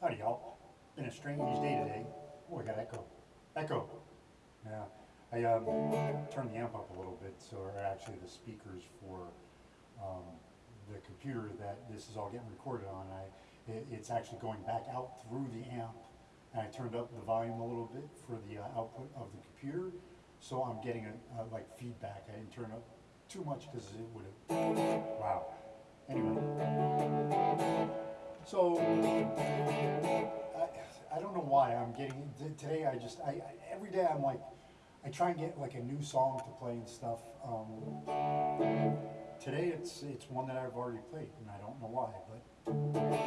Howdy, y'all. Been a strange day today. Oh, I got echo. Echo. Yeah. I um, turned the amp up a little bit, so actually the speakers for um, the computer that this is all getting recorded on. I, it, it's actually going back out through the amp, and I turned up the volume a little bit for the uh, output of the computer, so I'm getting a, like feedback. I didn't turn up too much because it would have. Wow. Anyway. So, why I'm getting, today I just, I, I, every day I'm like, I try and get like a new song to play and stuff. Um, today it's, it's one that I've already played and I don't know why, but.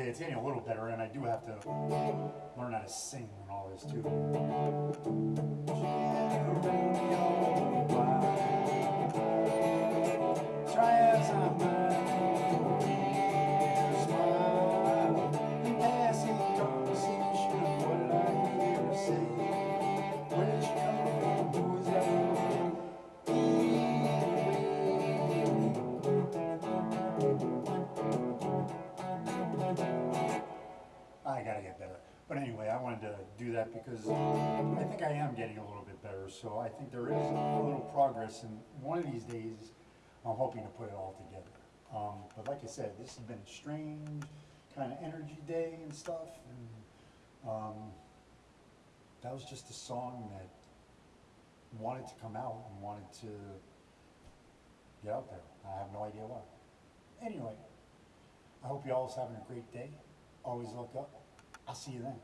Okay, it's getting a little better and I do have to learn how to sing and all this too. I gotta get better. But anyway, I wanted to do that because I think I am getting a little bit better. So I think there is a little progress, and one of these days, I'm hoping to put it all together. Um, but like I said, this has been a strange kind of energy day and stuff, and um, that was just a song that wanted to come out and wanted to get out there. I have no idea why. Anyway, I hope you all is having a great day. Always look up. I'll see you then.